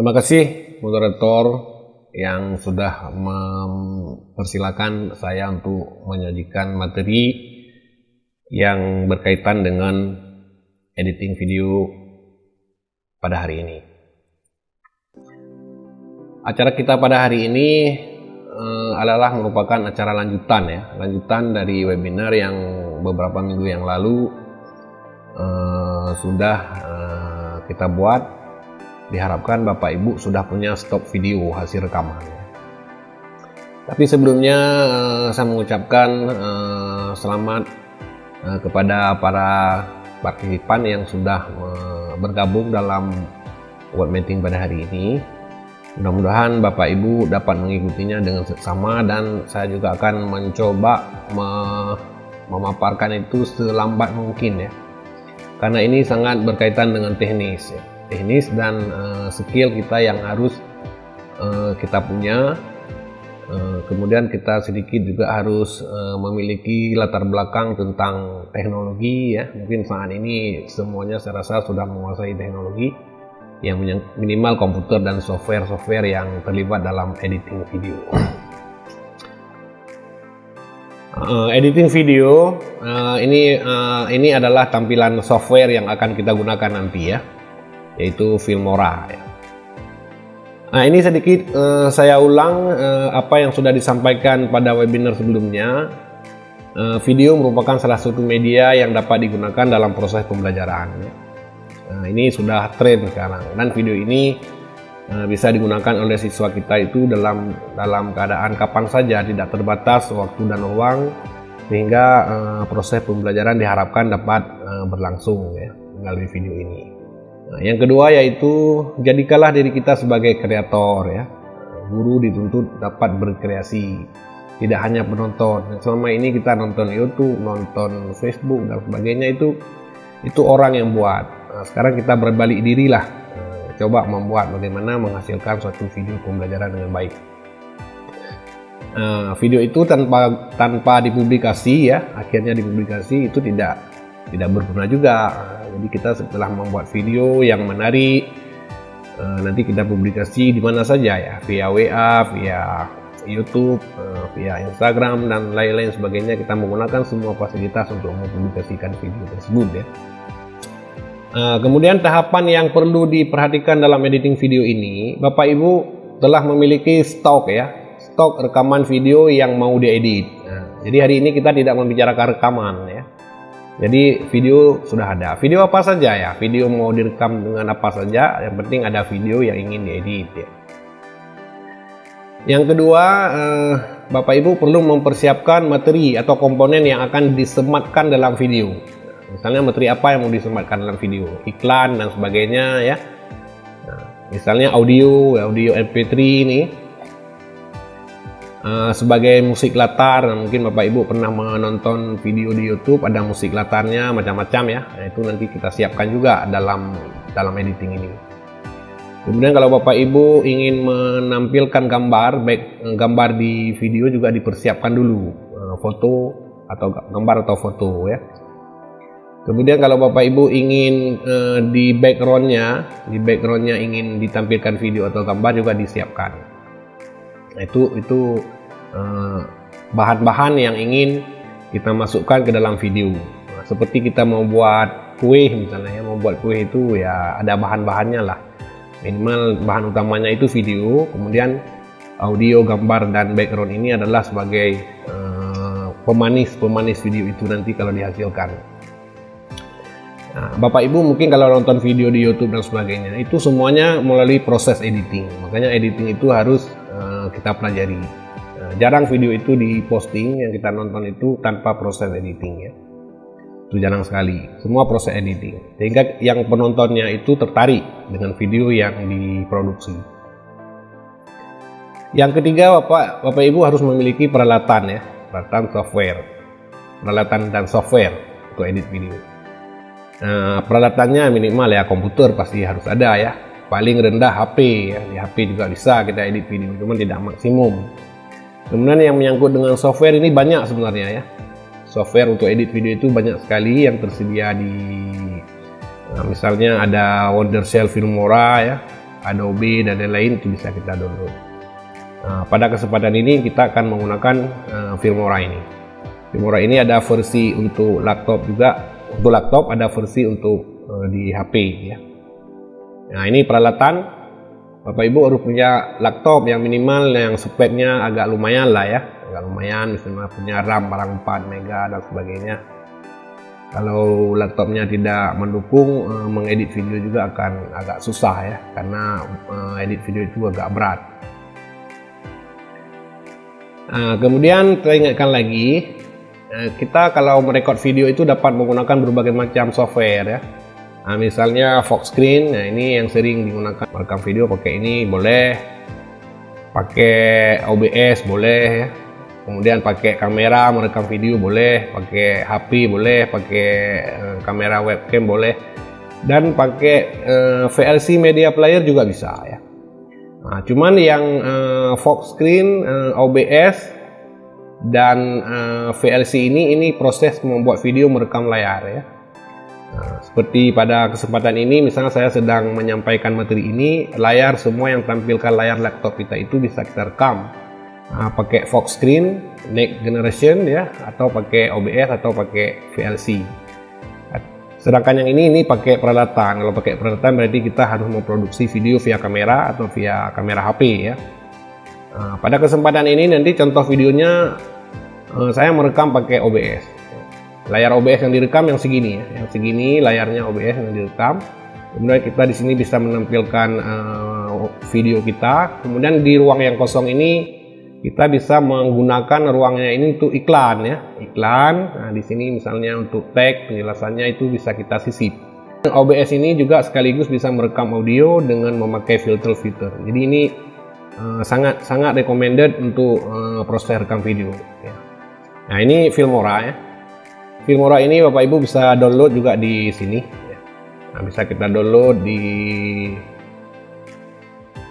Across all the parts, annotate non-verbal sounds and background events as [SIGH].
Terima kasih moderator yang sudah mempersilahkan saya untuk menyajikan materi yang berkaitan dengan editing video pada hari ini. Acara kita pada hari ini uh, adalah merupakan acara lanjutan ya, lanjutan dari webinar yang beberapa minggu yang lalu uh, sudah uh, kita buat diharapkan Bapak Ibu sudah punya stok video hasil rekaman. Tapi sebelumnya uh, saya mengucapkan uh, selamat uh, kepada para partisipan yang sudah bergabung dalam web meeting pada hari ini. Mudah-mudahan Bapak Ibu dapat mengikutinya dengan seksama dan saya juga akan mencoba me memaparkan itu selambat mungkin ya. Karena ini sangat berkaitan dengan teknis ya teknis dan uh, skill kita yang harus uh, kita punya. Uh, kemudian kita sedikit juga harus uh, memiliki latar belakang tentang teknologi ya. Mungkin saat ini semuanya saya rasa sudah menguasai teknologi yang minimal komputer dan software-software yang terlibat dalam editing video. Uh, editing video uh, ini uh, ini adalah tampilan software yang akan kita gunakan nanti ya yaitu Filmora. Ya. Nah ini sedikit uh, saya ulang uh, apa yang sudah disampaikan pada webinar sebelumnya. Uh, video merupakan salah satu media yang dapat digunakan dalam proses pembelajaran. Nah, ini sudah tren sekarang dan video ini uh, bisa digunakan oleh siswa kita itu dalam dalam keadaan kapan saja tidak terbatas waktu dan uang sehingga uh, proses pembelajaran diharapkan dapat uh, berlangsung ya melalui video ini. Nah, yang kedua yaitu jadikanlah diri kita sebagai kreator ya. Guru dituntut dapat berkreasi, tidak hanya penonton. Selama ini kita nonton YouTube, nonton Facebook dan sebagainya itu itu orang yang buat. Nah, sekarang kita berbalik diri lah, nah, coba membuat bagaimana menghasilkan suatu video pembelajaran dengan baik. Nah, video itu tanpa tanpa dipublikasi ya, akhirnya dipublikasi itu tidak tidak berguna juga. Jadi kita setelah membuat video yang menarik eh, nanti kita publikasi di mana saja ya. Via WA via YouTube eh, via Instagram dan lain-lain sebagainya. Kita menggunakan semua fasilitas untuk mempublikasikan video tersebut ya. Eh, kemudian tahapan yang perlu diperhatikan dalam editing video ini Bapak Ibu telah memiliki stok ya. Stok rekaman video yang mau diedit. Nah, jadi hari ini kita tidak membicarakan rekaman ya jadi video sudah ada. Video apa saja ya? Video mau direkam dengan apa saja, yang penting ada video yang ingin diedit ya. Yang kedua, eh, Bapak Ibu perlu mempersiapkan materi atau komponen yang akan disematkan dalam video. Misalnya materi apa yang mau disematkan dalam video, iklan dan sebagainya ya. Nah, misalnya audio, audio MP3 ini Uh, sebagai musik latar mungkin Bapak Ibu pernah menonton video di YouTube ada musik latarnya macam-macam ya. Nah, itu nanti kita siapkan juga dalam dalam editing ini. Kemudian kalau Bapak Ibu ingin menampilkan gambar baik eh, gambar di video juga dipersiapkan dulu. Uh, foto atau gambar atau foto ya. Kemudian kalau Bapak Ibu ingin uh, di backgroundnya di backgroundnya ingin ditampilkan video atau gambar juga disiapkan Nah, itu itu eh, bahan-bahan uh, yang ingin kita masukkan ke dalam video. Nah, seperti kita mau buat kue misalnya ya mau buat kue itu ya ada bahan-bahannya lah. Minimal bahan utamanya itu video kemudian audio gambar dan background ini adalah sebagai uh, pemanis pemanis video itu nanti kalau dihasilkan. Nah, Bapak Ibu mungkin kalau nonton video di YouTube dan sebagainya itu semuanya melalui proses editing. Makanya editing itu harus kita pelajari. Nah, jarang video itu diposting yang kita nonton itu tanpa proses editing ya. Itu jarang sekali. Semua proses editing. Sehingga yang penontonnya itu tertarik dengan video yang diproduksi. Yang ketiga, Bapak, Bapak Ibu harus memiliki peralatan ya, peralatan software. Peralatan dan software untuk edit video. Nah, peralatannya minimal ya komputer pasti harus ada ya paling rendah HP ya. Di HP juga bisa kita edit video cuman tidak maksimum. Kemudian yang menyangkut dengan software ini banyak sebenarnya ya. Software untuk edit video itu banyak sekali yang tersedia di nah, misalnya ada Wondershare Filmora ya. Adobe dan lain-lain itu bisa kita download. Nah, pada kesempatan ini kita akan menggunakan uh, Filmora ini. Filmora ini ada versi untuk laptop juga. Untuk laptop ada versi untuk uh, di HP ya nah ini peralatan. Bapak Ibu harus punya laptop yang minimal yang speknya agak lumayan lah ya. Agak lumayan misalnya punya RAM barang 4 mega dan sebagainya. Kalau laptopnya tidak mendukung uh, mengedit video juga akan agak susah ya karena uh, edit video itu agak berat. Uh, kemudian ingatkan lagi uh, kita kalau merekod video itu dapat menggunakan berbagai macam software ya Nah, misalnya Fox Screen, nah ini yang sering digunakan merekam video pakai ini boleh, pakai OBS boleh ya. Kemudian pakai kamera merekam video boleh, pakai HP boleh, pakai uh, kamera webcam boleh, dan pakai eh, VLC Media Player juga bisa ya. Nah, cuman yang uh, Fox Screen, uh, OBS, dan uh, VLC ini ini proses membuat video merekam layar ya Nah, seperti pada kesempatan ini, misalnya saya sedang menyampaikan materi ini, layar semua yang tampilkan layar laptop kita itu bisa kita rekam nah, pakai Fox Screen, Next Generation ya, atau pakai OBS atau pakai VLC. Sedangkan yang ini ini pakai peralatan. Kalau pakai peralatan berarti kita harus memproduksi video via kamera atau via kamera HP ya. Nah, pada kesempatan ini nanti contoh videonya eh, saya merekam pakai OBS layar OBS yang direkam yang segini ya. Yang segini layarnya OBS yang direkam. Kemudian kita di sini bisa menampilkan uh, video kita. Kemudian di ruang yang kosong ini kita bisa menggunakan ruangnya ini untuk iklan ya. Iklan. Nah di sini misalnya untuk tag penjelasannya itu bisa kita sisip. OBS ini juga sekaligus bisa merekam audio dengan memakai filter-filter jadi ini uh, sangat sangat recommended untuk uh, proses rekam video ya. nah ini Filmora ya Filmora ini Bapak Ibu bisa download juga di sini. Nah, bisa kita download di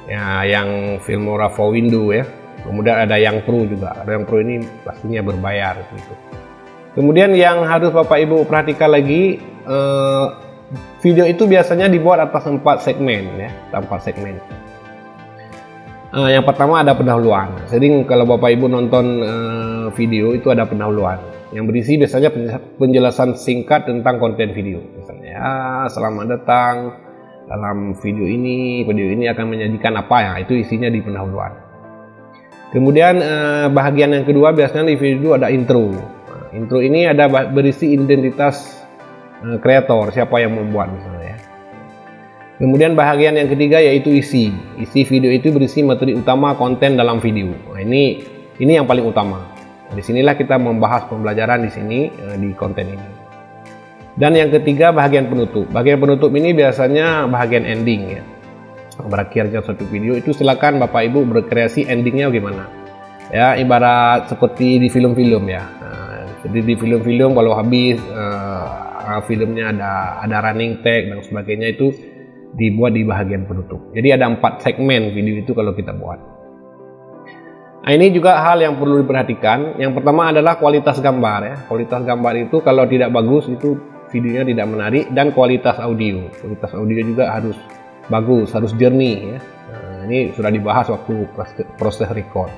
ya yang Filmora for Windows ya. Kemudian ada yang Pro juga. Ada yang Pro ini pastinya berbayar gitu. Kemudian yang harus Bapak Ibu perhatikan lagi eh, video itu biasanya dibuat atas empat segmen ya, empat segmen. Eh, yang pertama ada pendahuluan. Sering kalau Bapak Ibu nonton eh, video itu ada pendahuluan yang berisi biasanya penjelasan singkat tentang konten video. Misalnya, ya, selamat datang dalam video ini, video ini akan menyajikan apa ya, itu isinya di pendahuluan. Kemudian eh, bagian yang kedua biasanya di video ada intro. Nah, intro ini ada berisi identitas kreator, siapa yang membuat misalnya ya. Kemudian bagian yang ketiga yaitu isi. Isi video itu berisi materi utama konten dalam video. Nah, ini ini yang paling utama. Di sinilah kita membahas pembelajaran di sini eh, di konten ini. Dan yang ketiga bagian penutup. Bagian penutup ini biasanya bagian ending ya. Berakhirnya suatu video itu silakan Bapak Ibu berkreasi endingnya gimana. Ya ibarat seperti di film-film ya. Nah, seperti di film-film kalau habis uh, filmnya ada ada running tag dan sebagainya itu dibuat di bagian penutup. Jadi ada empat segmen video itu kalau kita buat. Nah, ini juga hal yang perlu diperhatikan. Yang pertama adalah kualitas gambar ya. Kualitas gambar itu kalau tidak bagus itu videonya tidak menarik dan kualitas audio. Kualitas audio juga harus bagus, harus jernih ya. Nah, ini sudah dibahas waktu proses record.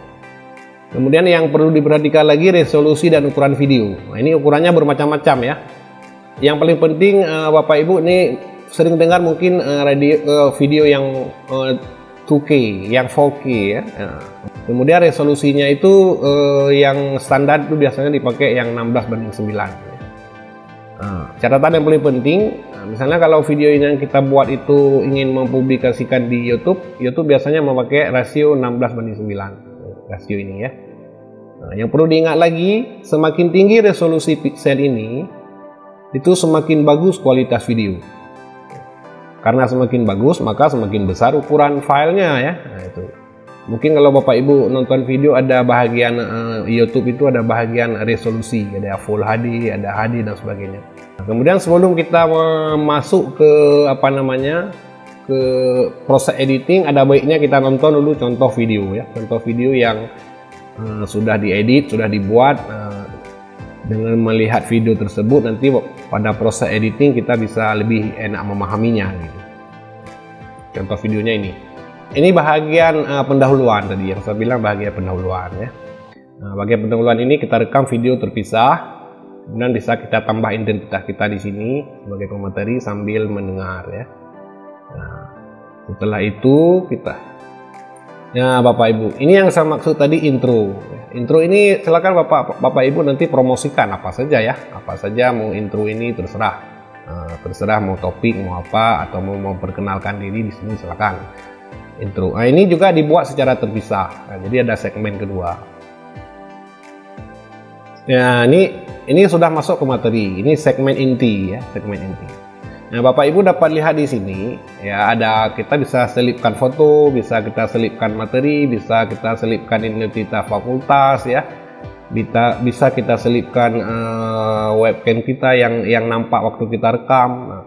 Kemudian yang perlu diperhatikan lagi resolusi dan ukuran video. Nah, ini ukurannya bermacam-macam ya. Yang paling penting uh, Bapak Ibu ini sering dengar mungkin uh, radio, uh, video yang uh, 2K, yang 4K ya. Nah, Kemudian resolusinya itu eh, yang standar itu biasanya dipakai yang 16 banding 9. Nah, catatan yang paling penting, nah, misalnya kalau video yang kita buat itu ingin mempublikasikan di YouTube, YouTube biasanya memakai rasio 16 banding 9 rasio ini ya. Nah, yang perlu diingat lagi, semakin tinggi resolusi pixel ini, itu semakin bagus kualitas video. Karena semakin bagus, maka semakin besar ukuran filenya ya. Nah, itu. Mungkin kalau Bapak Ibu nonton video ada bahagian uh, YouTube itu ada bahagian resolusi, ada Full HD, ada HD dan sebagainya. Nah, kemudian sebelum kita masuk ke apa namanya ke proses editing, ada baiknya kita nonton dulu contoh video ya, contoh video yang uh, sudah diedit, sudah dibuat. Uh, dengan melihat video tersebut nanti pada proses editing kita bisa lebih enak memahaminya gitu. contoh videonya ini. Ini bagian uh, pendahuluan tadi yang saya bilang bagian pendahuluan ya. Nah, bagian pendahuluan ini kita rekam video terpisah. Kemudian bisa kita tambah identitas kita di sini sebagai pemateri sambil mendengar ya. Nah, setelah itu kita ya Bapak Ibu ini yang saya maksud tadi intro intro ini silakan Bapak Bapak Ibu nanti promosikan apa saja ya. Apa saja mau intro ini terserah. Nah, terserah mau topik mau apa atau mau memperkenalkan diri di sini silakan. Intro. Nah, ini juga dibuat secara terpisah. Nah, jadi ada segmen kedua. Ya ini ini sudah masuk ke materi. Ini segmen inti ya, segmen inti. Nah, Bapak Ibu dapat lihat di sini ya ada kita bisa selipkan foto, bisa kita selipkan materi, bisa kita selipkan identitas fakultas ya. Bisa bisa kita selipkan uh, webcam kita yang yang nampak waktu kita rekam. Nah,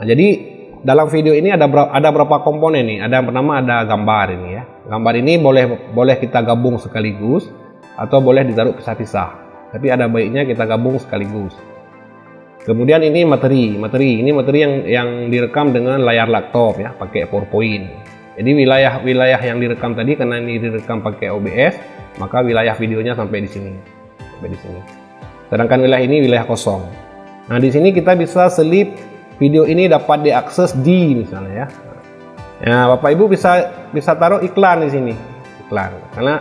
nah jadi dalam video ini ada berapa, ada berapa komponen nih? Ada yang pertama ada gambar ini ya. Gambar ini boleh boleh kita gabung sekaligus atau boleh ditaruh pisah-pisah tapi ada baiknya kita gabung sekaligus kemudian ini materi materi. Ini materi yang yang direkam dengan layar laptop ya pakai PowerPoint. Jadi wilayah-wilayah yang direkam tadi karena ini direkam pakai OBS maka wilayah videonya sampai di sini. Sampai di sini. Sedangkan wilayah ini wilayah kosong. Nah di sini kita bisa selip video ini dapat diakses di misalnya ya. Ya, Bapak Ibu bisa bisa taruh iklan di sini. Iklan. Karena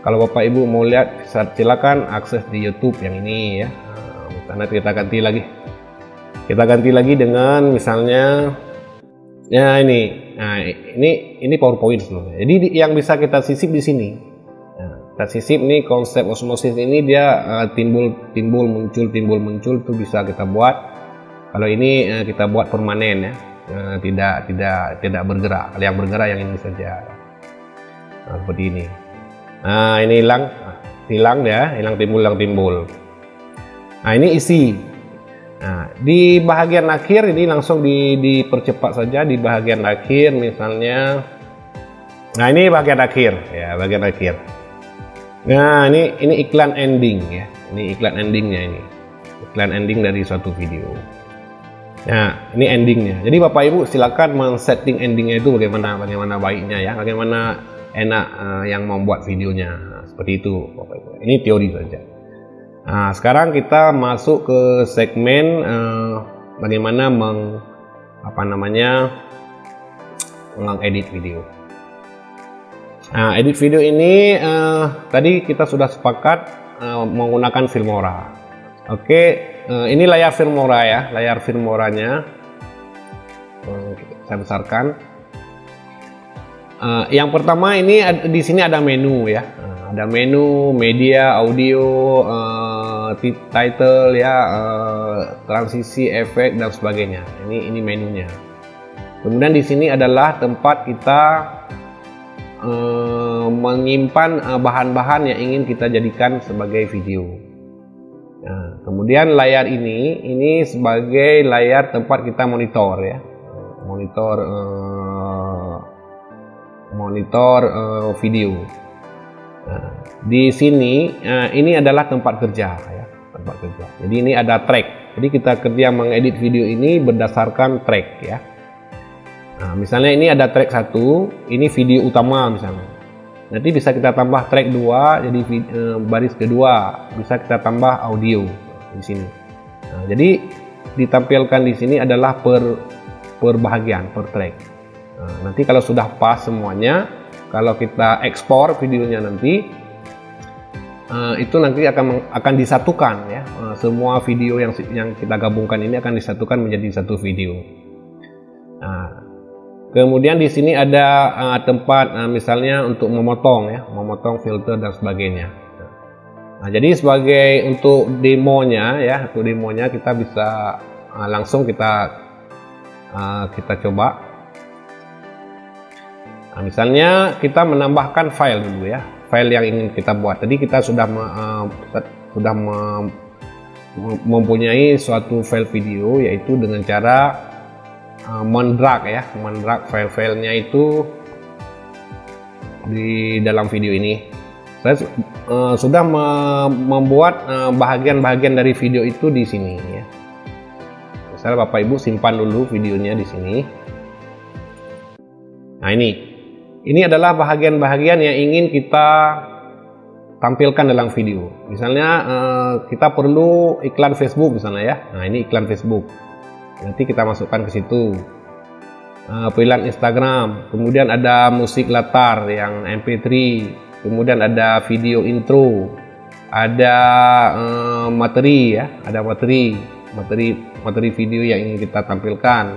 kalau Bapak Ibu mau lihat silakan akses di YouTube yang ini ya. Karena kita ganti lagi kita ganti lagi dengan misalnya ya ini. Nah ini ini PowerPoint sebelumnya jadi yang bisa kita sisip di sini. Nah, kita sisip nih konsep osmosis ini dia uh, timbul timbul muncul timbul muncul itu bisa kita buat. Kalau ini uh, kita buat permanen ya. Uh, tidak tidak tidak bergerak. Kalau yang bergerak yang ini saja. Nah, seperti ini. Nah, ini hilang, hilang ya, hilang timbul, hilang timbul. Nah, ini isi. Nah, di bagian akhir ini langsung di, dipercepat saja di bagian akhir misalnya. Nah, ini bagian akhir ya, bagian akhir. Nah, ini ini iklan ending ya. Ini iklan endingnya ini. Iklan ending dari suatu video. Nah, ini endingnya. Jadi Bapak Ibu silakan men-setting endingnya itu bagaimana bagaimana baiknya ya, bagaimana enak uh, yang membuat videonya nah, seperti itu ini teori saja nah sekarang kita masuk ke segmen uh, bagaimana meng apa namanya mengedit video. Nah edit video ini uh, tadi kita sudah sepakat uh, menggunakan Filmora. Oke uh, ini layar Filmora ya layar Filmoranya. Uh, saya besarkan. Uh, yang pertama ini di sini ada menu ya, uh, ada menu media, audio, title ya, uh, transisi, efek dan sebagainya. Ini ini menunya. Kemudian di sini adalah tempat kita uh, menyimpan bahan-bahan uh, yang ingin kita jadikan sebagai video. Nah, kemudian layar ini ini sebagai layar tempat kita monitor ya, monitor. Uh, monitor uh, video. Nah, di sini ini adalah tempat kerja ya, tempat kerja. Jadi ini ada track. Jadi kita kerja mengedit video ini berdasarkan track ya. Nah, misalnya ini ada track satu, ini video utama misalnya. Nanti bisa kita tambah track dua, jadi uh, baris kedua bisa kita tambah audio di sini. Nah, jadi ditampilkan di sini adalah per per bahagian, per track. Nah, nanti kalau sudah pas semuanya, kalau kita ekspor videonya nanti, uh, itu nanti akan akan disatukan ya. Uh, semua video yang yang kita gabungkan ini akan disatukan menjadi satu video. Nah, kemudian di sini ada uh, tempat misalnya untuk memotong ya, memotong filter dan sebagainya. Nah, jadi sebagai untuk demonya ya, untuk demonya kita bisa langsung kita kita coba Nah, misalnya kita menambahkan file dulu ya, file yang ingin kita buat. Tadi kita sudah uh, sudah mempunyai suatu file video yaitu dengan cara uh, mendrag ya, mendrag file-filenya itu di dalam video ini. Saya uh, sudah me membuat bahagian-bahagian uh, dari video itu di sini ya. Misalnya Bapak Ibu simpan dulu videonya di sini Nah ini, ini adalah bahagian-bahagian yang ingin kita tampilkan dalam video. Misalnya eh, kita perlu iklan Facebook misalnya ya. Nah ini iklan Facebook. Nanti kita masukkan ke situ. Uh, pilihan Instagram, kemudian ada musik latar yang MP3, kemudian ada video intro, ada uh, materi ya, ada materi, materi materi video yang ingin kita tampilkan.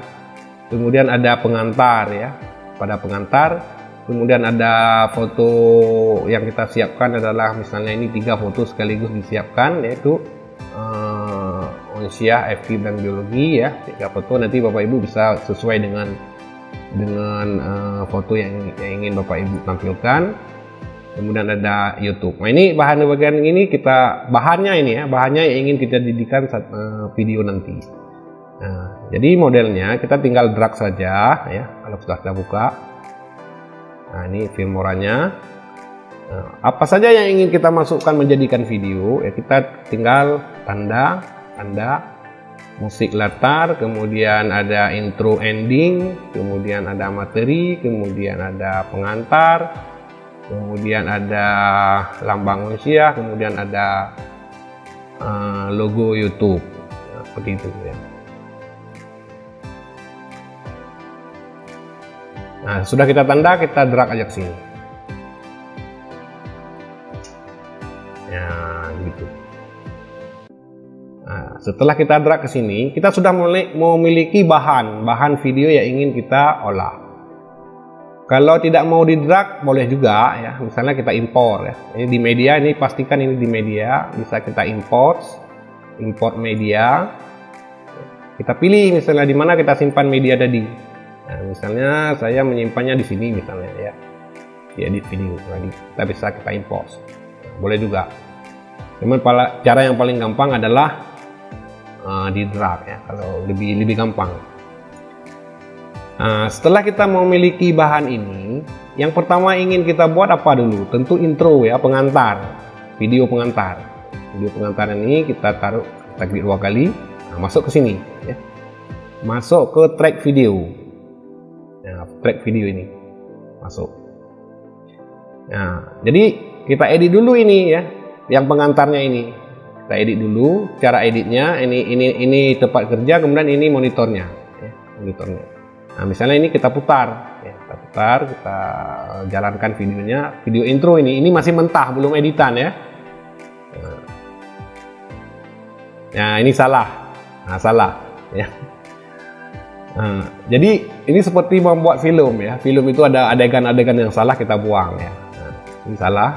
Kemudian ada pengantar ya, pada pengantar. Kemudian ada foto yang kita siapkan adalah misalnya ini tiga foto sekaligus disiapkan yaitu uh, Onsia, FK dan biologi ya tiga foto nanti bapak ibu bisa sesuai dengan dengan uh, foto yang, yang ingin bapak ibu tampilkan kemudian ada YouTube. Nah ini bahan bagian ini kita bahannya ini ya bahannya yang ingin kita didikan saat uh, video nanti. Nah, jadi modelnya kita tinggal drag saja ya kalau sudah kita buka. Nah ini filmoranya. Nah, apa saja yang ingin kita masukkan menjadikan video? Ya kita tinggal tanda tanda musik latar, kemudian ada intro ending, kemudian ada materi, kemudian ada pengantar, kemudian ada lambang usia kemudian ada uh, logo YouTube. Nah, seperti itu ya nah sudah kita tanda kita drag aja ke sini ya gitu nah, setelah kita drag ke sini kita sudah memiliki bahan bahan video yang ingin kita olah kalau tidak mau di drag boleh juga ya. Misalnya kita impor ya. Ini di media ini pastikan ini di media bisa kita import import media. Kita pilih misalnya di mana kita simpan media tadi. Nah, misalnya saya menyimpannya di sini misalnya ya. Di edit video tadi. Kita bisa kita import. Nah, boleh juga. Cuman cara yang paling gampang adalah uh, di drag ya. Kalau lebih lebih gampang. Nah, setelah kita memiliki bahan ini, yang pertama ingin kita buat apa dulu? Tentu intro ya, pengantar, video pengantar. Video pengantar ini kita taruh, kita klik dua kali, nah, masuk ke sini. Ya. Masuk ke track video. Nah, track video ini, masuk. Nah, jadi kita edit dulu ini ya, yang pengantarnya ini. Kita edit dulu, cara editnya ini ini ini tempat kerja, kemudian ini monitornya, ya, monitornya. Nah, misalnya ini kita putar, ya, kita putar, kita jalankan videonya, video intro ini, ini masih mentah, belum editan ya. Nah, ini salah, nah salah, ya. Nah, jadi ini seperti membuat film ya, film itu ada adegan-adegan yang salah kita buang ya. Nah, ini salah,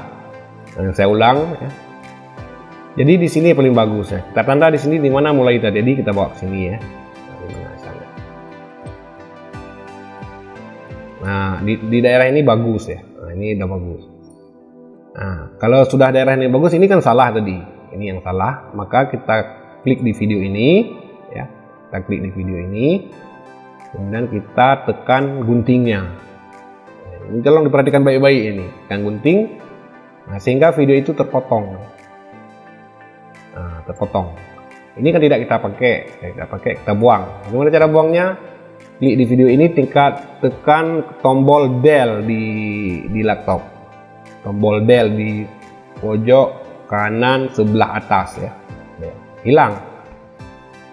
nah, saya ulang ya. Jadi di sini paling bagus ya. Kita tanda di sini di mana mulai terjadi kita bawa ke sini ya. Nah, di, di daerah ini bagus ya. Nah, ini udah bagus. Nah, kalau sudah daerah ini bagus, ini kan salah tadi. Ini yang salah, maka kita klik di video ini, ya. Kita klik di video ini, kemudian kita tekan guntingnya. Ini tolong diperhatikan baik-baik ini, tekan gunting, nah, sehingga video itu terpotong. Nah, terpotong. Ini kan tidak kita pakai, kita pakai, kita buang. Gimana cara buangnya? klik di video ini tingkat tekan tombol del di di laptop tombol del di pojok kanan sebelah atas ya hilang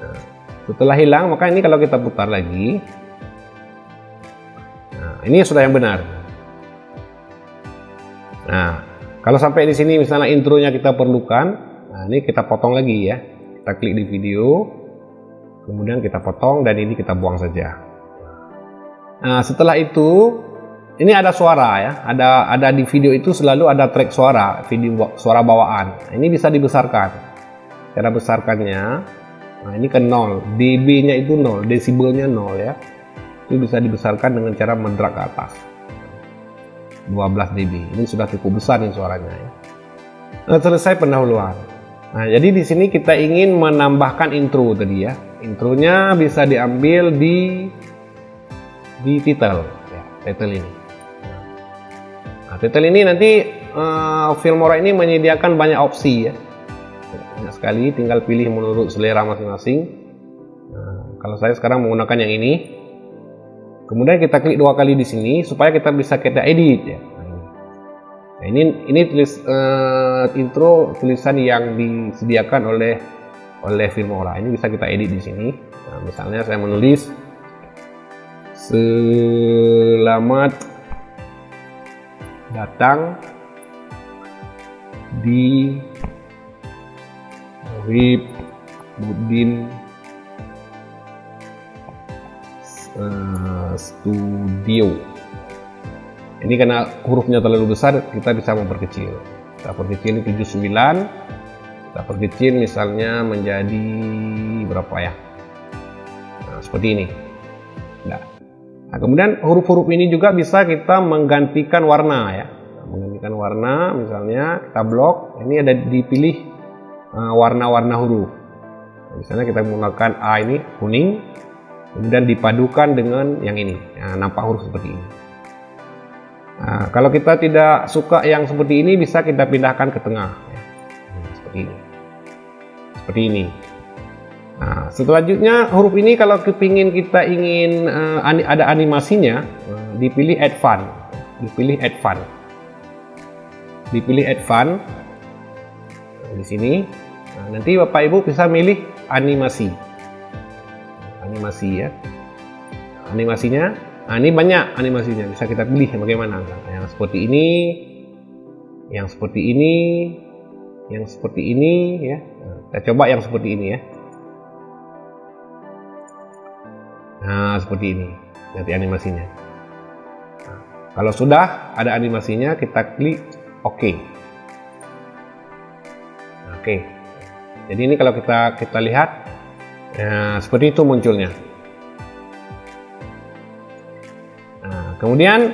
nah, setelah hilang maka ini kalau kita putar lagi nah, ini sudah yang benar nah kalau sampai di sini misalnya intronya kita perlukan nah ini kita potong lagi ya kita klik di video kemudian kita potong dan ini kita buang saja Nah, setelah itu ini ada suara ya, ada ada di video itu selalu ada track suara, video suara bawaan. Nah, ini bisa dibesarkan. Cara besarkannya, nah ini ke 0, dB-nya itu 0, desibelnya 0 ya. Itu bisa dibesarkan dengan cara mendrag ke atas. 12 dB. Ini sudah cukup besar nih suaranya ya. Nah, selesai pendahuluan. Nah, jadi di sini kita ingin menambahkan intro tadi ya. Intronya bisa diambil di di title ya, title ini nah, title ini nanti uh, Filmora ini menyediakan banyak opsi ya sekali tinggal pilih menurut selera masing-masing. Nah, kalau saya sekarang menggunakan yang ini. Kemudian kita klik dua kali di sini supaya kita bisa kita edit ya. Nah, ini ini tulis uh, intro tulisan yang disediakan oleh oleh Filmora ini bisa kita edit di sini. Nah, misalnya saya menulis selamat datang di Wib Budin uh, Studio. Ini karena hurufnya terlalu besar kita bisa memperkecil. Kita perkecil 79 kita perkecil misalnya menjadi berapa ya? Nah, seperti ini. Nah, nah kemudian huruf-huruf ini juga bisa kita menggantikan warna ya. Menggantikan warna misalnya kita blok ini ada dipilih eh, warna-warna uh, huruf misalnya kita menggunakan A ini kuning kemudian dipadukan dengan yang ini. Nah, nampak huruf seperti ini. Nah, kalau kita tidak suka yang seperti ini bisa kita pindahkan ke tengah. Ya. Hmm, seperti ini. Seperti ini. Nah, selanjutnya huruf ini kalau kepingin kita ingin uh, ada animasinya, uh, dipilih Add Fun, dipilih Add Fun. Dipilih advance di sini nah, nanti bapak ibu bisa milih animasi. Animasi ya. Animasinya nah ini banyak animasinya. Bisa kita pilih bagaimana. Nah, yang seperti ini yang seperti ini yang seperti ini ya. Nah, kita coba yang seperti ini ya. Nah seperti ini. Nanti animasinya. Nah, kalau sudah ada animasinya kita klik Oke. Oke. Jadi ini kalau kita kita lihat ya, seperti itu munculnya. Nah, kemudian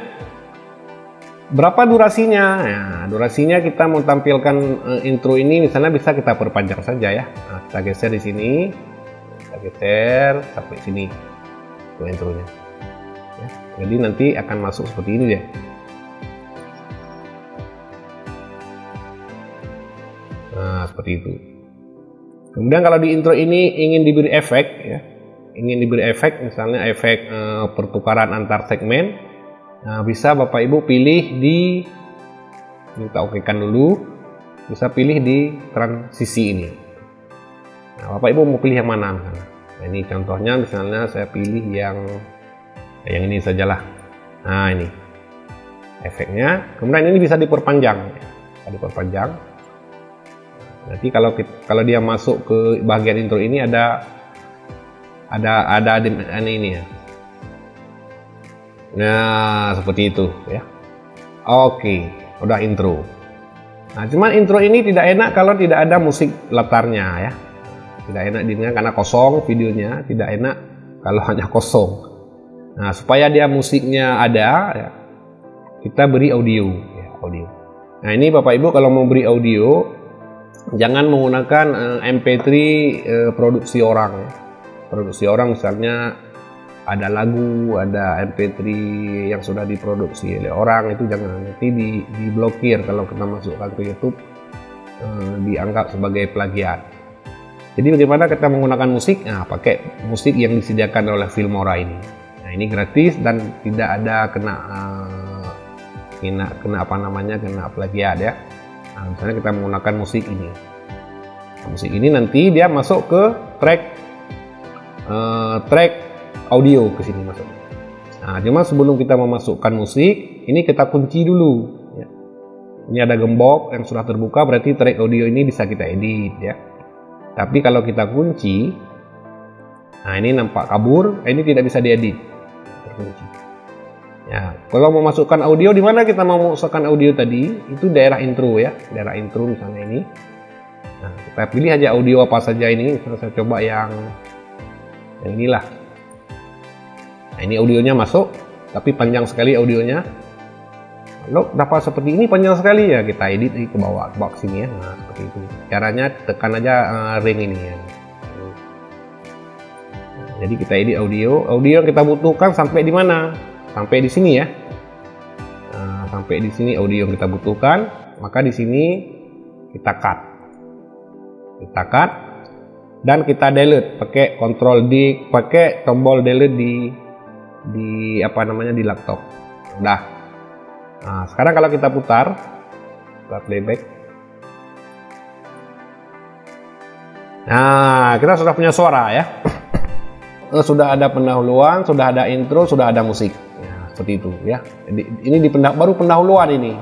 berapa durasinya? Ya, durasinya kita mau tampilkan uh, intro ini misalnya bisa kita perpanjang saja ya. Nah, kita geser di sini, kita geser sampai sini untuk intronya. Ya, jadi nanti akan masuk seperti ini deh. Nah, seperti itu. Kemudian kalau di intro ini ingin diberi efek ya, ingin diberi efek misalnya efek e, pertukaran antar segmen, nah, bisa Bapak Ibu pilih di kita okekan dulu, bisa pilih di transisi ini. Nah, Bapak Ibu mau pilih yang mana? Nah, ini contohnya misalnya saya pilih yang yang ini sajalah. Nah, ini efeknya. Kemudian ini bisa diperpanjang, bisa diperpanjang Nanti kalau kalau dia masuk ke bagian intro ini ada ada ada ini, ini ya. Nah, seperti itu ya. Oke, udah intro. Nah, cuman intro ini tidak enak kalau tidak ada musik latarnya ya. Tidak enak didengar karena kosong videonya, tidak enak kalau [LAUGHS] hanya kosong. Nah, supaya dia musiknya ada ya, kita beri audio ya, audio. Nah, ini Bapak Ibu kalau mau beri audio jangan menggunakan eh, MP3 uh, eh, produksi orang. Produksi orang misalnya ada lagu ada MP3 yang sudah diproduksi oleh orang itu jangan. Nanti di diblokir kalau kita masukkan ke YouTube uh, dianggap sebagai plagiat. Jadi bagaimana kita menggunakan musik? Nah pakai musik yang disediakan oleh Filmora ini. Nah ini gratis dan tidak ada kena kena kena apa namanya kena plagiat ya Nah, misalnya kita menggunakan musik ini. Nah, musik ini nanti dia masuk ke track uh, track audio ke sini masuk. Nah, cuma sebelum kita memasukkan musik, ini kita kunci dulu. Ya. Ini ada gembok yang sudah terbuka, berarti track audio ini bisa kita edit ya. Tapi kalau kita kunci, nah ini nampak kabur, ini tidak bisa diedit. Terkunci. Ya, kalau mau masukkan audio di mana kita mau masukkan audio tadi, itu daerah intro ya, daerah intro misalnya ini. Nah, kita pilih aja audio apa saja ini, misalnya saya coba yang yang inilah. Nah, ini audionya masuk, tapi panjang sekali audionya. Lo dapat seperti ini panjang sekali ya, kita edit ke bawah, ke bawah sini ya. Nah, seperti itu. Caranya tekan aja uh, ring ini ya. Nah, jadi kita edit audio, audio yang kita butuhkan sampai di mana? Sampai di sini ya. Nah, sampai di sini audio yang kita butuhkan maka di sini kita cut. Kita cut dan kita delete. Pakai control D pakai tombol delete di di apa namanya di laptop. Udah. Nah sekarang kalau kita putar kita playback. Nah kita sudah punya suara ya. [CLEARS THROAT] Eh, sudah ada pendahuluan sudah ada intro sudah ada musik seperti itu ya. Ini di pendah baru pendahuluan ini.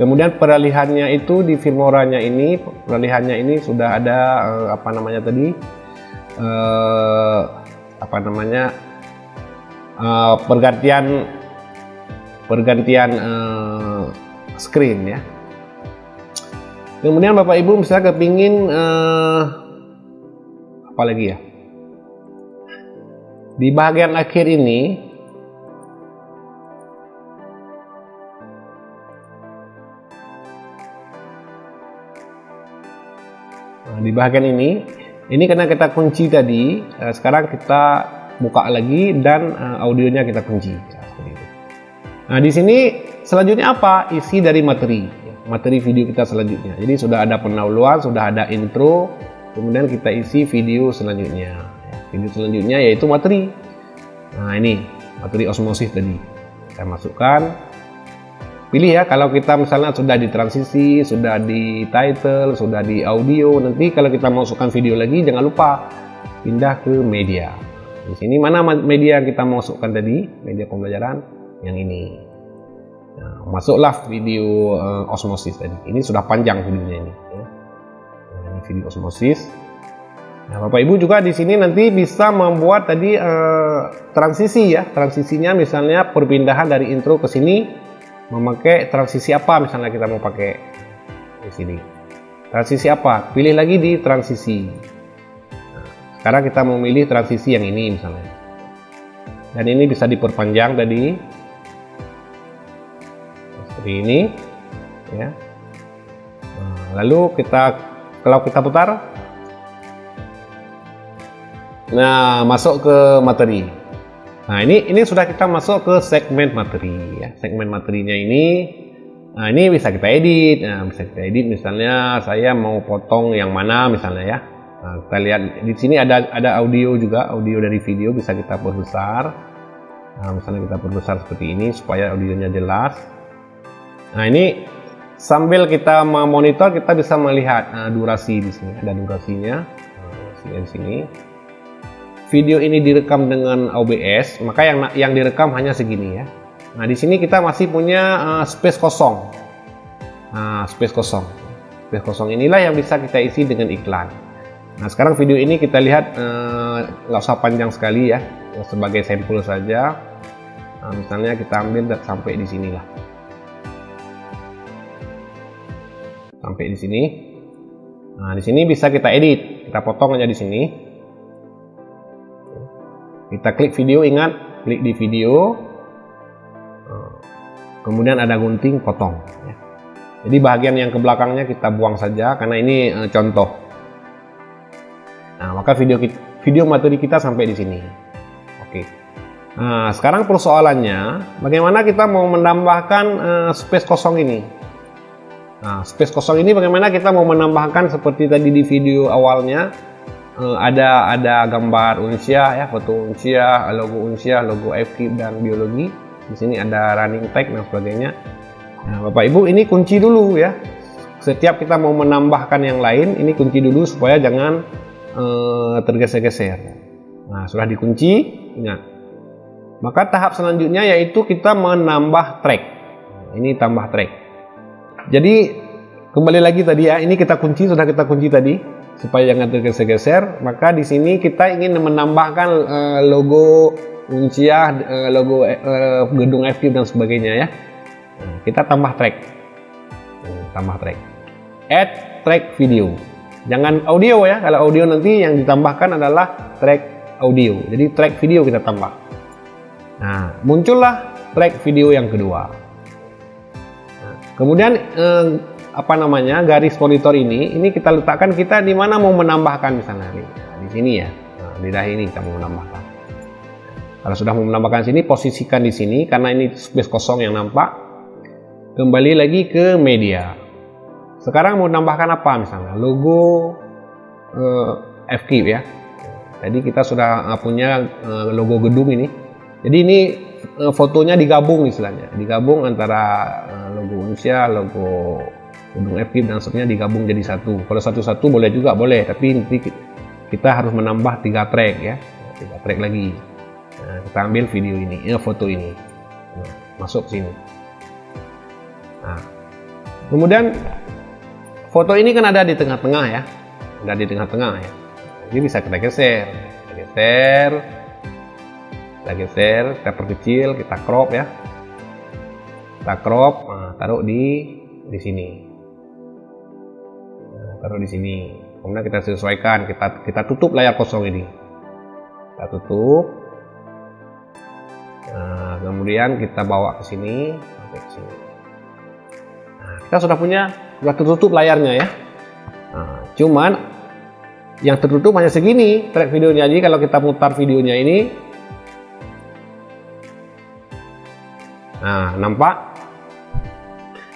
Kemudian peralihannya itu di filmoranya ini peralihannya ini sudah ada eh, apa namanya tadi eh, apa namanya uh, pergantian pergantian uh, screen ya. Kemudian bapak ibu misalnya kepingin uh, apa lagi ya? Di bagian akhir ini nah, di bagian ini ini karena kita kunci tadi uh, sekarang kita buka lagi dan uh, audionya kita kunci. Ya, nah di sini selanjutnya apa? Isi dari materi. Materi video kita selanjutnya. Jadi sudah ada pendahuluan sudah ada intro kemudian kita isi video selanjutnya. Ya, video selanjutnya yaitu materi. Nah ini materi osmosis tadi. Saya masukkan pilih ya kalau kita misalnya sudah di transisi sudah di title sudah di audio nanti kalau kita masukkan video lagi jangan lupa pindah ke media. Di sini mana media yang kita masukkan tadi? Media pembelajaran yang ini. Nah, masuklah video uh, osmosis tadi. Ini sudah panjang videonya ini ya. nah, ini video osmosis. Nah, Bapak Ibu juga di sini nanti bisa membuat tadi uh, transisi ya, transisinya misalnya perpindahan dari intro ke sini memakai transisi apa misalnya kita mau pakai di sini? Transisi apa? Pilih lagi di transisi. Nah, sekarang kita memilih transisi yang ini misalnya. Dan ini bisa diperpanjang tadi. Seperti ini ya. Nah, lalu kita kalau kita putar. Nah masuk ke materi Nah ini ini sudah kita masuk ke segmen materi ya. Segmen materinya ini, nah ini bisa kita edit. Nah, bisa kita edit misalnya saya mau potong yang mana misalnya ya. Nah, kita lihat di sini ada ada audio juga, audio dari video bisa kita perbesar. Nah, misalnya kita perbesar seperti ini supaya audionya jelas. Nah ini sambil kita memonitor kita bisa melihat nah, durasi di sini ada durasinya. Nah, di sini video ini direkam dengan OBS, maka yang yang direkam hanya segini ya. Nah, di sini kita masih punya uh, space kosong. Nah, space kosong. Space kosong inilah yang bisa kita isi dengan iklan. Nah, sekarang video ini kita lihat uh, nggak usah panjang sekali ya, sebagai sampel saja. Nah, misalnya kita ambil sampai di sinilah. Sampai di sini. Nah, di sini bisa kita edit. Kita potong aja di sini kita klik video ingat. Klik di video. Eh, kemudian ada gunting potong. Jadi bagian yang ke belakangnya kita buang saja karena ini e, contoh. Nah maka video video materi kita sampai di sini. Oke. Nah sekarang persoalannya bagaimana kita mau menambahkan e, space kosong ini? Nah space kosong ini bagaimana kita mau menambahkan seperti tadi di video awalnya uh, ada ada gambar unsia ya foto unsia logo unsia logo FKIP dan biologi. Di sini ada running tag dan sebagainya. Nah bapak ibu ini kunci dulu ya. Setiap kita mau menambahkan yang lain ini kunci dulu supaya jangan uh, tergeser-geser. Nah sudah dikunci ingat. Maka tahap selanjutnya yaitu kita menambah track. Ini tambah track. Jadi kembali lagi tadi ya ini kita kunci sudah kita kunci tadi supaya jangan tergeser-geser maka di sini kita ingin menambahkan uh, logo Uncia, uh, logo uh, gedung FQ dan sebagainya ya. Kita tambah track. Tambah track. Add track video. Jangan audio ya kalau audio nanti yang ditambahkan adalah track audio. Jadi track video kita tambah. Nah muncullah track video yang kedua. Nah, kemudian eh, apa namanya garis monitor ini ini kita letakkan kita di mana mau menambahkan misalnya di, di sini ya. Nah, di dahi ini kita mau menambahkan. Kalau sudah mau menambahkan sini posisikan di sini karena ini space kosong yang nampak. Kembali lagi ke media. Sekarang mau menambahkan apa misalnya? Logo eh, FK ya. Jadi kita sudah punya eh, logo gedung ini. Jadi ini uh, fotonya digabung istilahnya. Digabung antara uh, logo Indonesia logo gunung FKIP dan seterusnya digabung jadi satu. Kalau satu-satu boleh juga boleh. Tapi nanti kita harus menambah tiga track ya. Tiga track lagi. Nah, kita ambil video ini ya foto ini. Nah, masuk sini. Nah, kemudian foto ini kan ada di tengah-tengah ya. Ada di tengah-tengah ya. Ini bisa kita geser. Kita geser. Kita geser kita perkecil kita crop ya. Kita crop nah, taruh di di sini taruh di sini. Kemudian kita sesuaikan kita kita tutup layar kosong ini. Kita tutup. Nah, kemudian kita bawa ke sini nah, kita sudah punya sudah tertutup layarnya ya. Nah, cuman yang tertutup hanya segini track videonya. Jadi kalau kita putar videonya ini nah nampak?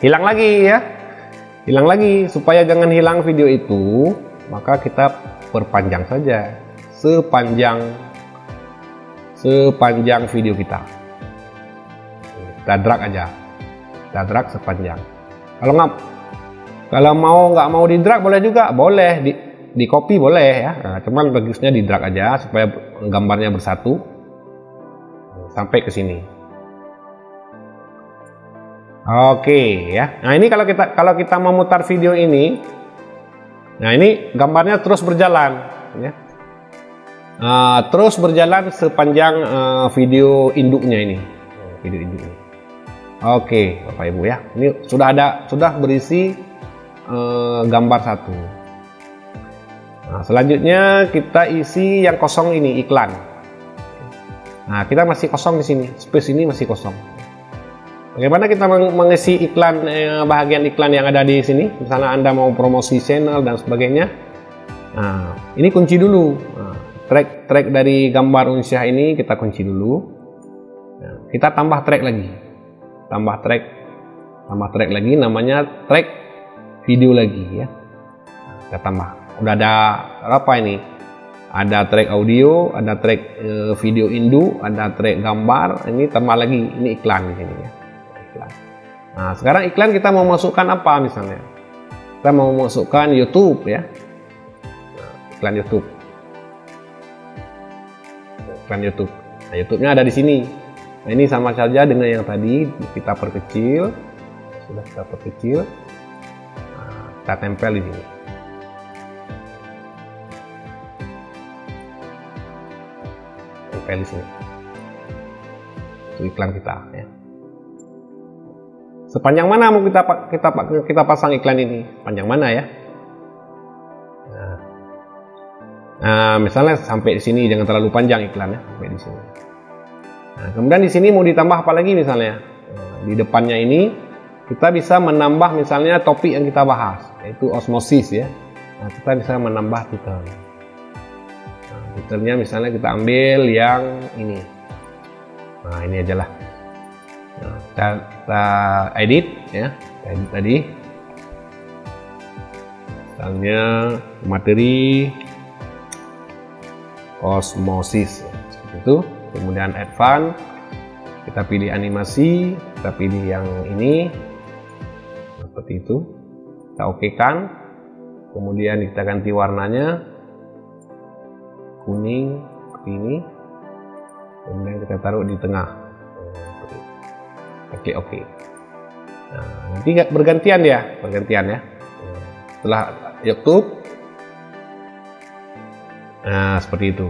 Hilang lagi ya hilang lagi. Supaya jangan hilang video itu maka kita perpanjang saja. Sepanjang sepanjang video kita. Kita drag aja. Kita drag sepanjang. Kalau nggak kalau mau nggak mau di drag boleh juga. Boleh. Di di copy boleh ya. Nah, cuman bagusnya di drag aja supaya gambarnya bersatu. Sampai ke sini Oke ya. Nah ini kalau kita kalau kita memutar video ini, nah ini gambarnya terus berjalan, ya. Uh, terus berjalan sepanjang uh, video induknya ini, video induknya. Oke, Bapak Ibu ya. Ini sudah ada sudah berisi uh, gambar satu. Nah, selanjutnya kita isi yang kosong ini iklan. Nah, kita masih kosong di sini, space ini masih kosong. Bagaimana kita mengisi iklan eh, bahagian iklan yang ada di sini? Misalnya Anda mau promosi channel dan sebagainya. Nah, ini kunci dulu. Nah, track track dari gambar unsyah ini kita kunci dulu. Nah, kita tambah track lagi. Tambah track tambah track lagi namanya track video lagi ya. Nah, kita tambah. Udah ada apa ini? Ada track audio, ada track eh, video indu, ada track gambar. Ini tambah lagi ini iklan di sini ya. Nah, sekarang iklan kita mau masukkan apa misalnya? Kita mau masukkan YouTube ya. Iklan YouTube. Iklan YouTube. Nah, YouTube-nya ada di sini. Nah, ini sama saja dengan yang tadi kita perkecil. Sudah kita perkecil. Nah, kita tempel di sini. Tempel di sini. Itu iklan kita ya. Sepanjang mana mau kita kita kita pasang iklan ini? Panjang mana ya? Nah, nah misalnya sampai di sini jangan terlalu panjang iklannya sampai di sini. Nah, kemudian di sini mau ditambah apa lagi misalnya? Nah, di depannya ini kita bisa menambah misalnya topik yang kita bahas yaitu osmosis ya. Nah, kita bisa menambah titel. Nah, titelnya misalnya kita ambil yang ini. Nah, ini aja lah nah, kita edit ya. Kita edit tadi. Misalnya materi osmosis seperti itu. Kemudian advance kita pilih animasi kita pilih yang ini. Seperti itu. Kita oke kan kemudian kita ganti warnanya. Kuning ini. Kemudian kita taruh di tengah Oke, oke. Nah, nanti bergantian ya, bergantian ya. Setelah YouTube, nah seperti itu.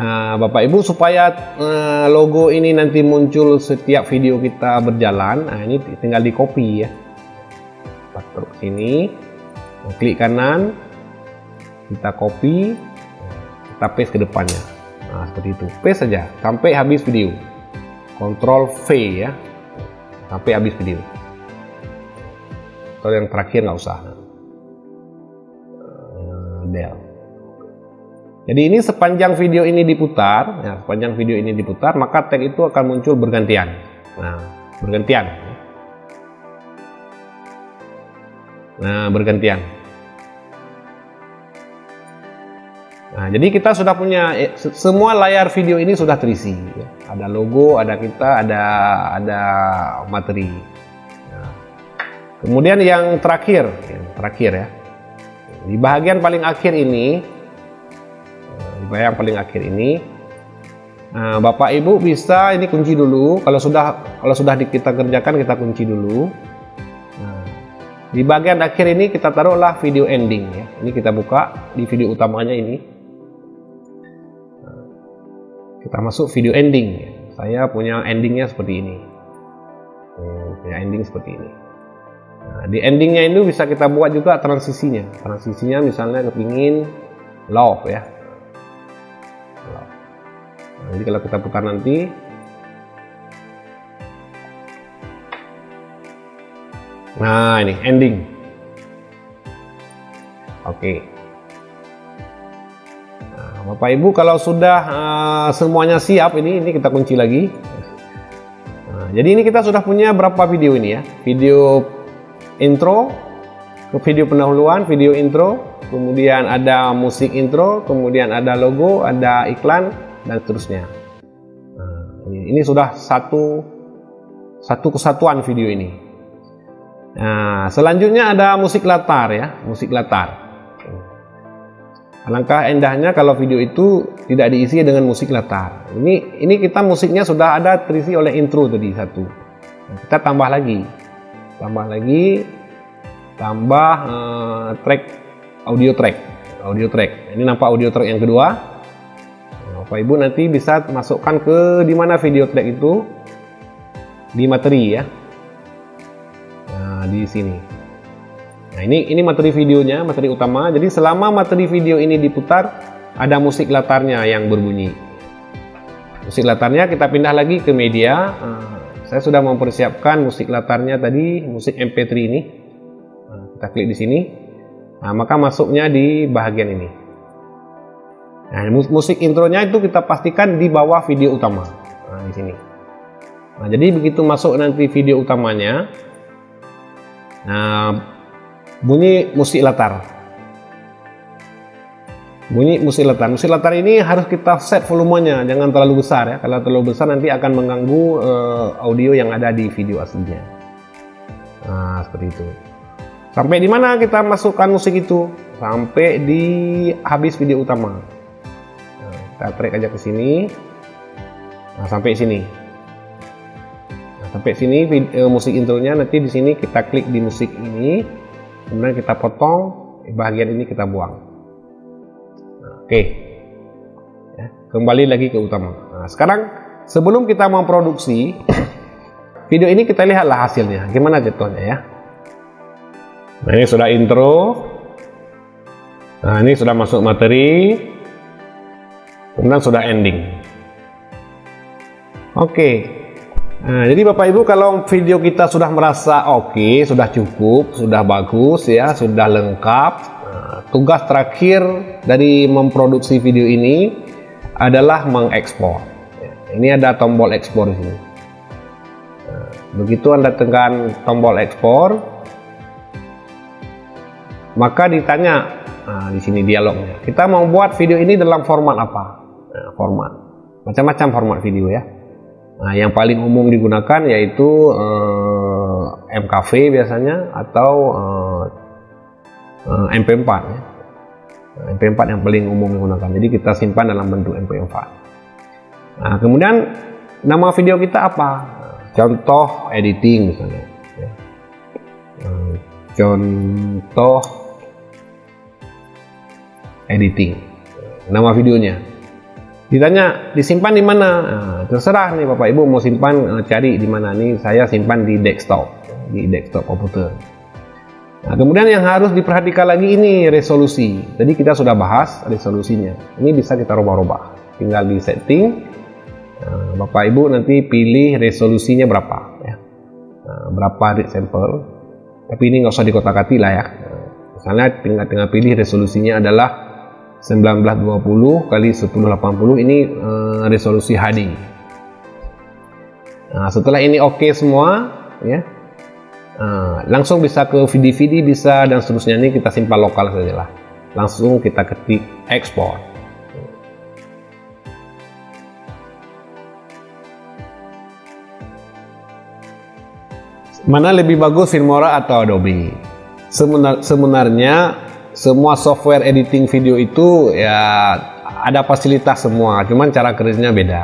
Nah, Bapak Ibu supaya uh, logo ini nanti muncul setiap video kita berjalan, nah ini tinggal di copy ya. Kita taruh sini, klik kanan, kita copy, kita paste ke depannya. Nah, seperti itu. P saja sampai habis video. Ctrl V ya. Sampai habis video. Kalau yang terakhir nggak usah. Uh, del. Jadi ini sepanjang video ini diputar, ya, sepanjang video ini diputar, maka tag itu akan muncul bergantian. Nah, bergantian. Nah, bergantian. Nah, jadi kita sudah punya eh, semua layar video ini sudah terisi. Ya. Ada logo, ada kita, ada ada materi. Nah, kemudian yang terakhir, yang terakhir ya, di bagian paling akhir ini, eh, di bagian paling akhir ini, nah, Bapak Ibu bisa ini kunci dulu. Kalau sudah kalau sudah kita kerjakan kita kunci dulu. Nah, di bagian akhir ini kita taruhlah video ending ya. Ini kita buka di video utamanya ini kita masuk video ending. Saya punya endingnya seperti ini. Hmm, punya ending seperti ini. Nah, di endingnya itu bisa kita buat juga transisinya. Transisinya misalnya kepingin love ya. Nah, jadi kalau kita putar nanti. Nah ini ending. Oke. okay. Bapak Ibu kalau sudah uh, semuanya siap ini ini kita kunci lagi. Nah, jadi ini kita sudah punya berapa video ini ya? Video intro video pendahuluan video intro kemudian ada musik intro kemudian ada logo ada iklan dan seterusnya. Nah, ini, ini sudah satu satu kesatuan video ini. Nah selanjutnya ada musik latar ya musik latar Alangkah indahnya kalau video itu tidak diisi dengan musik latar. Ini ini kita musiknya sudah ada terisi oleh intro tadi satu. Nah, kita tambah lagi, tambah lagi, tambah uh, track audio track, audio track. Ini nampak audio track yang kedua. Nah, Bapak Ibu nanti bisa masukkan ke di mana video track itu di materi ya. Nah di sini. Nah ini ini materi videonya, materi utama. Jadi selama materi video ini diputar, ada musik latarnya yang berbunyi. Musik latarnya kita pindah lagi ke media. Uh, saya sudah mempersiapkan musik latarnya tadi, musik MP3 ini. Uh, kita klik di sini. Nah, maka masuknya di bagian ini. Nah, musik intronya itu kita pastikan di bawah video utama. Nah, di sini. Nah, jadi begitu masuk nanti video utamanya, nah bunyi musik latar. Bunyi musik latar. Musik latar ini harus kita set volumenya. Jangan terlalu besar ya. Kalau terlalu besar nanti akan mengganggu uh, audio yang ada di video aslinya. Nah seperti itu. Sampai di mana kita masukkan musik itu? Sampai di habis video utama. Nah, kita track aja ke sini. Nah, sampai sini. Nah, sampai sini video, uh, musik intronya. Nanti di sini kita klik di musik ini kemudian kita potong bagian ini kita buang. Nah, oke. Ya, kembali lagi ke utama. Nah, sekarang sebelum kita memproduksi [COUGHS] video ini kita lihatlah hasilnya. Gimana jatuhnya ya? Nah ini sudah intro. Nah ini sudah masuk materi. Kemudian sudah ending. Oke Nah, jadi Bapak Ibu kalau video kita sudah merasa oke, okay, sudah cukup, sudah bagus ya, sudah lengkap. Nah, tugas terakhir dari memproduksi video ini adalah mengekspor. ini ada tombol ekspor di sini. Nah, begitu Anda tekan tombol ekspor, maka ditanya nah, di sini dialognya. Kita mau buat video ini dalam format apa? Nah, format macam-macam format video ya. Nah, yang paling umum digunakan yaitu eh, MKV biasanya atau eh, eh, MP4 ya. MP4 yang paling umum digunakan. Jadi kita simpan dalam bentuk MP4. Nah, kemudian nama video kita apa? Contoh editing misalnya. Ya. Eh, contoh editing. Nama videonya ditanya disimpan di mana? Nah, terserah nih bapak ibu mau simpan uh, cari di mana. Nih saya simpan di desktop di desktop komputer. Nah kemudian yang harus diperhatikan lagi ini resolusi. Jadi kita sudah bahas resolusinya. Ini bisa kita rubah-rubah tinggal di setting nah, bapak ibu nanti pilih resolusinya berapa ya. Nah, berapa read sample tapi ini nggak usah dikotak-atik lah ya. Nah, misalnya tinggal tinggal pilih resolusinya adalah 1920 kali 1080 ini uh, resolusi HD. Nah, setelah ini oke okay semua, ya. Nah, langsung bisa ke VDVD bisa dan seterusnya ini kita simpan lokal saja lah. Langsung kita ketik export. Mana lebih bagus Filmora atau Adobe? Sebenarnya semua software editing video itu ya ada fasilitas semua, cuman cara kerjanya beda.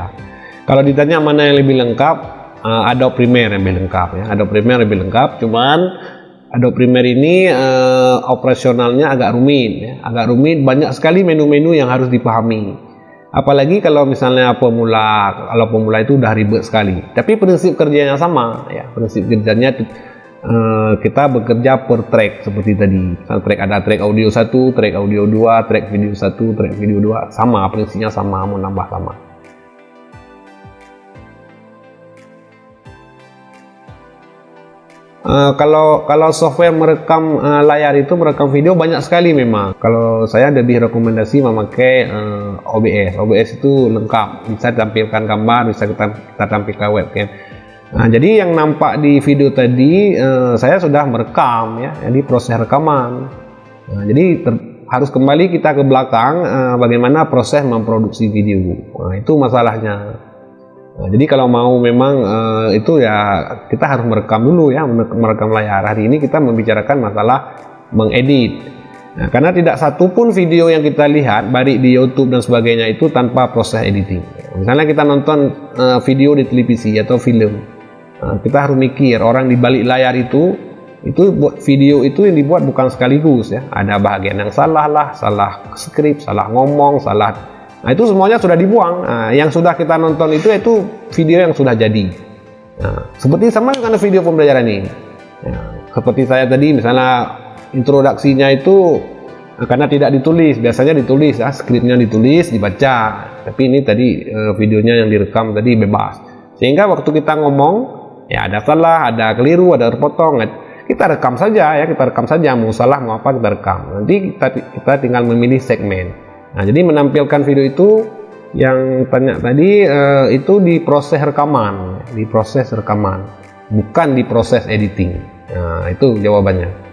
Kalau ditanya mana yang lebih lengkap, uh, Adobe Premiere yang lebih lengkap ya. Adobe Premiere lebih lengkap, cuman Adobe Premiere ini uh, operasionalnya agak rumit ya. Agak rumit, banyak sekali menu-menu yang harus dipahami apalagi kalau misalnya pemula kalau pemula itu udah ribet sekali tapi prinsip kerjanya sama ya prinsip kerjanya uh, kita bekerja per track seperti tadi track ada track audio satu track audio dua track video satu track video dua sama prinsipnya sama mau nambah sama Uh, kalau kalau software merekam uh, layar itu merekam video banyak sekali memang. Kalau saya lebih rekomendasi memakai uh, OBS. OBS itu lengkap, bisa tampilkan gambar, bisa kita, kita tampilkan webcam. Nah, jadi yang nampak di video tadi uh, saya sudah merekam ya, jadi proses rekaman. Nah, jadi harus kembali kita ke belakang uh, bagaimana proses memproduksi video. Nah, itu masalahnya. Nah, jadi kalau mau memang uh, itu ya kita harus merekam dulu ya merekam layar. Hari ini kita membicarakan masalah mengedit. Nah, karena tidak satu pun video yang kita lihat baik di YouTube dan sebagainya itu tanpa proses editing. Misalnya kita nonton uh, video di televisi atau film, uh, kita harus mikir orang di balik layar itu itu buat video itu yang dibuat bukan sekaligus ya. Ada bagian yang salah lah, salah skrip, salah ngomong, salah Nah itu semuanya sudah dibuang. Nah, yang sudah kita nonton itu itu video yang sudah jadi. Nah, seperti sama dengan video pembelajaran ini. Nah, seperti saya tadi misalnya introduksinya itu nah, karena tidak ditulis, biasanya ditulis ya, skripnya ditulis, dibaca. Tapi ini tadi eh, videonya yang direkam tadi bebas. Sehingga waktu kita ngomong ya ada salah, ada keliru, ada terpotong. Kita rekam saja ya, kita rekam saja mau salah mau apa kita rekam. Nanti kita kita tinggal memilih segmen. Nah, jadi menampilkan video itu yang tanya tadi uh, itu di proses rekaman, di proses rekaman, bukan di proses editing. Nah, itu jawabannya.